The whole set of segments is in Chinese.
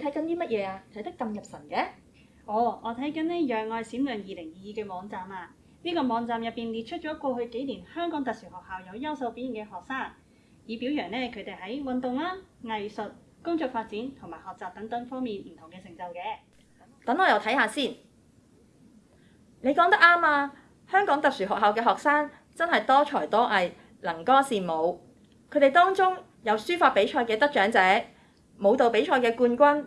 睇緊啲乜嘢啊？睇得咁入神嘅？哦，我睇緊呢《讓愛閃亮二零二二》嘅網站啊！呢個網站入邊列出咗過去幾年香港特殊學校有優秀表現嘅學生，以表揚呢佢哋喺運動啦、藝術、工作發展同埋學習等等方面唔同嘅成就嘅。等我又睇下先。你講得啱啊！香港特殊學校嘅學生真係多才多藝，能歌善舞。佢哋當中有書法比賽嘅得獎者，舞蹈比賽嘅冠軍。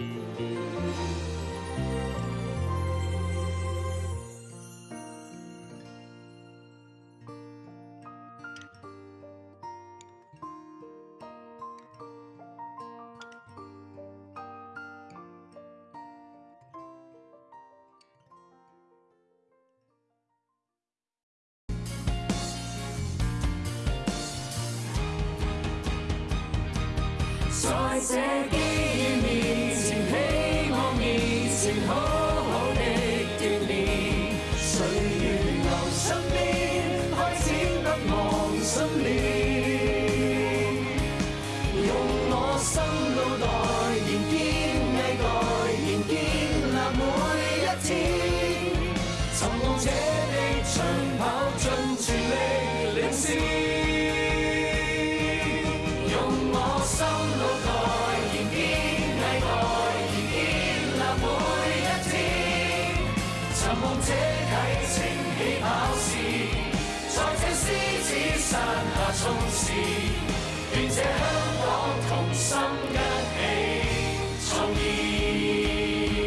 Música 在这机遇面前，希望面前，好好的锻炼，岁月留身边，开始不忘信念。用我心路代言，坚毅，代言，坚立每一天，寻望者地，长跑，尽全力。望这启程起跑线，在这狮子山下冲刺，愿这香港同。